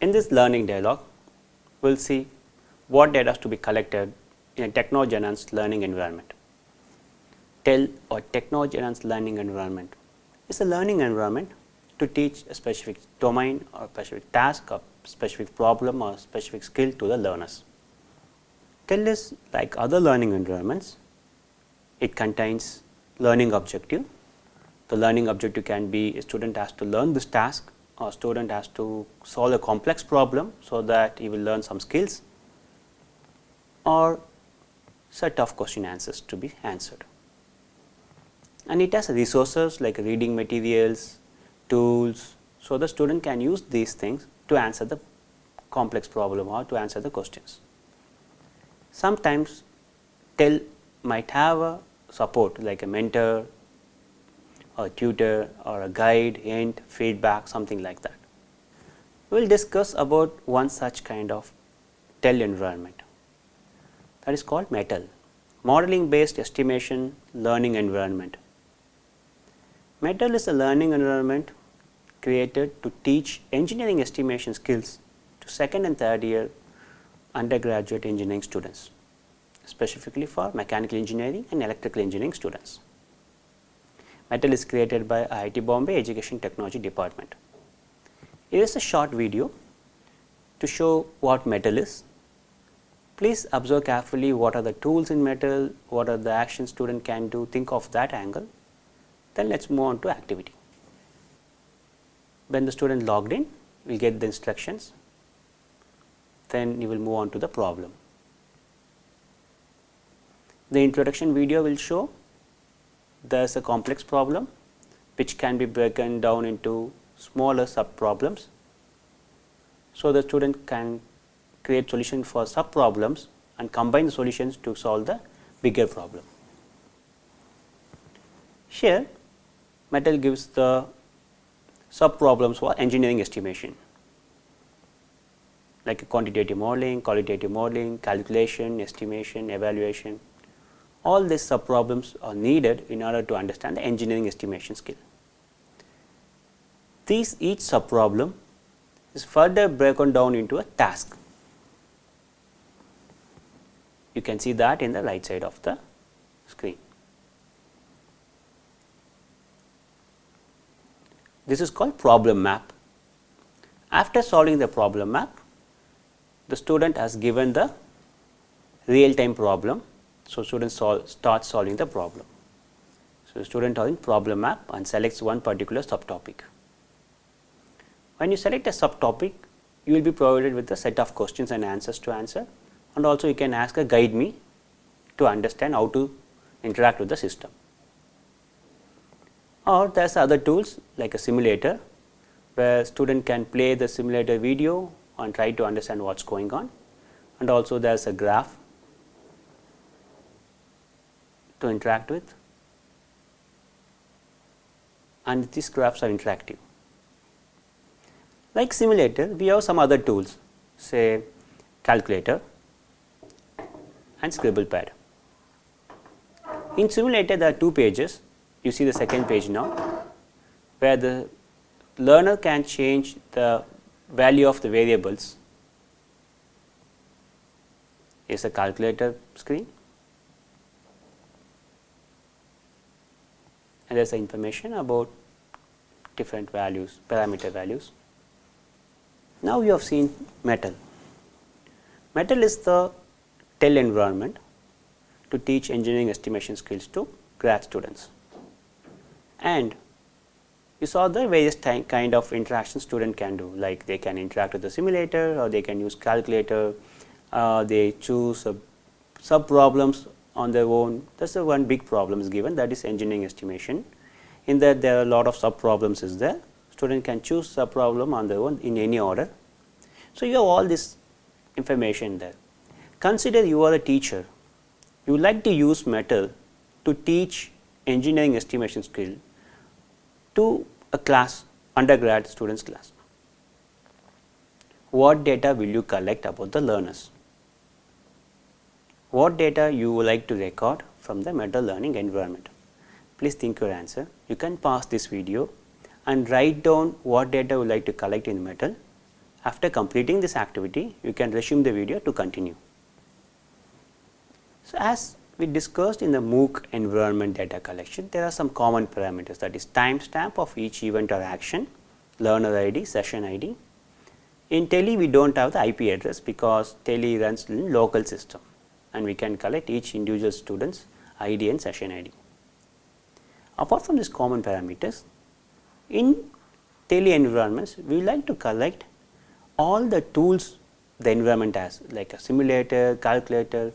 In this learning dialogue, we will see what data is to be collected in a technology-enhanced learning environment. TEL or technology-enhanced learning environment is a learning environment to teach a specific domain or specific task or specific problem or specific skill to the learners. TEL is like other learning environments, it contains learning objective. The learning objective can be a student has to learn this task or student has to solve a complex problem, so that he will learn some skills or set of question answers to be answered. And it has resources like reading materials, tools, so the student can use these things to answer the complex problem or to answer the questions. Sometimes TEL might have a support like a mentor or a tutor or a guide, hint, feedback something like that. We will discuss about one such kind of TEL environment that is called METAL, Modeling Based Estimation Learning Environment. METAL is a learning environment created to teach engineering estimation skills to second and third year undergraduate engineering students, specifically for mechanical engineering and electrical engineering students. Metal is created by IIT Bombay Education Technology Department. Here is a short video to show what metal is. Please observe carefully what are the tools in metal, what are the actions student can do, think of that angle. Then let us move on to activity. When the student logged in, we will get the instructions then you will move on to the problem. The introduction video will show there is a complex problem which can be broken down into smaller sub problems. So, the student can create solution for sub problems and combine the solutions to solve the bigger problem. Here metal gives the sub problems for engineering estimation like quantitative modeling, qualitative modeling, calculation, estimation, evaluation. All these sub problems are needed in order to understand the engineering estimation skill. These each sub problem is further broken down into a task. You can see that in the right side of the screen. This is called problem map. After solving the problem map, the student has given the real time problem. So, student sol start solving the problem. So, student in problem map and selects one particular subtopic. When you select a subtopic, you will be provided with a set of questions and answers to answer and also you can ask a guide me to understand how to interact with the system. Or there is other tools like a simulator where student can play the simulator video and try to understand what is going on and also there is a graph to interact with and these graphs are interactive. Like simulator, we have some other tools say calculator and scribble pad. In simulator there are two pages, you see the second page now where the learner can change the value of the variables is a calculator screen and there is information about different values parameter values. Now, you have seen metal. Metal is the TEL environment to teach engineering estimation skills to grad students and you saw the various kind of interaction student can do like they can interact with the simulator or they can use calculator, uh, they choose sub problems on their own that is the one big problem is given that is engineering estimation. In that there are a lot of sub problems is there student can choose sub problem on their own in any order. So, you have all this information there. Consider you are a teacher, you like to use metal to teach engineering estimation skill to a class undergrad students class. What data will you collect about the learners? What data you would like to record from the metal learning environment? Please think your answer. You can pause this video and write down what data you would like to collect in metal After completing this activity, you can resume the video to continue. So, as we discussed in the MOOC environment data collection, there are some common parameters that is timestamp of each event or action, learner ID, session ID. In TEL, we do not have the IP address because TEL runs in local system and we can collect each individual student's ID and session ID. Apart from these common parameters, in TEL environments, we like to collect all the tools the environment has like a simulator, calculator,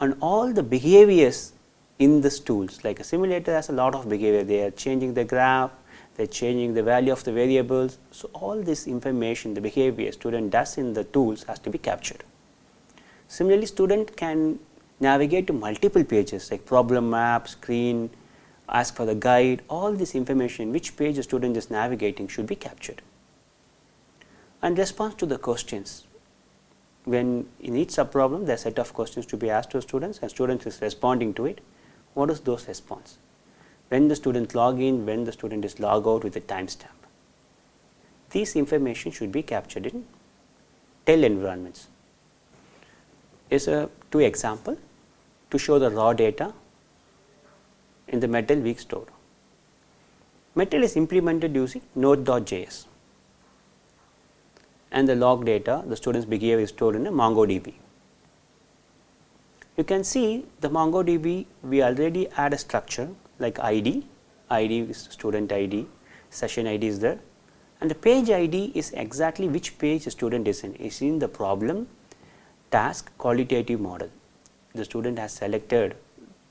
and all the behaviors in these tools. Like a simulator has a lot of behavior. They are changing the graph they are changing the value of the variables. So all this information the behavior student does in the tools has to be captured similarly student can navigate to multiple pages like problem map screen ask for the guide all this information which page the student is navigating should be captured and response to the questions when in each sub problem there are set of questions to be asked to students and students is responding to it, what is those response? When the student log in, when the student is log out with a timestamp. These information should be captured in TEL environments. Is a two example to show the raw data in the Metal weak store. Metal is implemented using node.js and the log data the students behavior is stored in a MongoDB. You can see the MongoDB we already add a structure like ID, ID is student ID, session ID is there. And the page ID is exactly which page the student is in, is in the problem task qualitative model. The student has selected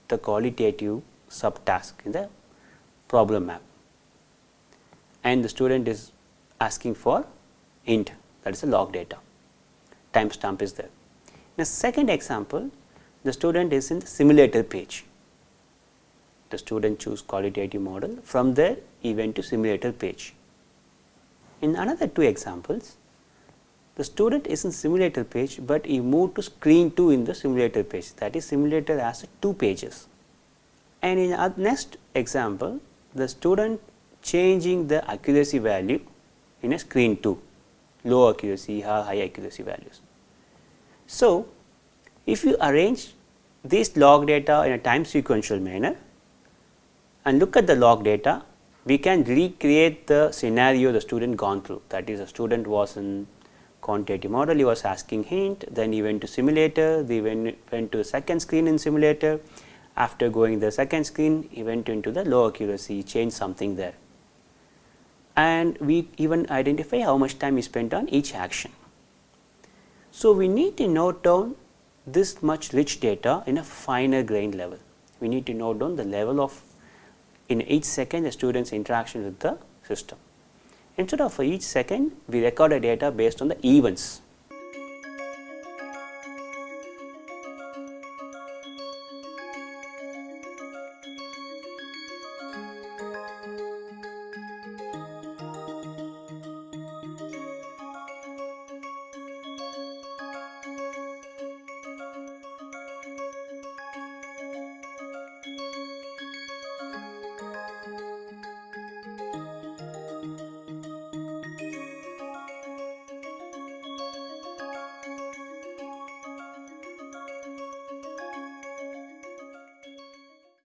the qualitative subtask in the problem map and the student is asking for int that is the log data, timestamp is there. In a second example, the student is in the simulator page. The student choose qualitative model from there he went to simulator page. In another two examples, the student is in simulator page, but he moved to screen 2 in the simulator page that is simulator has two pages. And in our next example, the student changing the accuracy value in a screen 2 low accuracy, high accuracy values. So, if you arrange this log data in a time sequential manner and look at the log data, we can recreate the scenario the student gone through that is the student was in quantitative model, he was asking hint, then he went to simulator, he went, went to second screen in simulator, after going the second screen, he went into the low accuracy, changed something there and we even identify how much time is spent on each action. So, we need to note down this much rich data in a finer grain level. We need to note down the level of in each second the student's interaction with the system. Instead of for each second, we record a data based on the events.